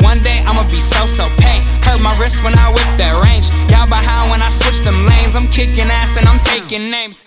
One day I'ma be so so pain. Hurt my wrist when I whip that range. Y'all behind when I switch them lanes. I'm kicking ass and I'm taking names.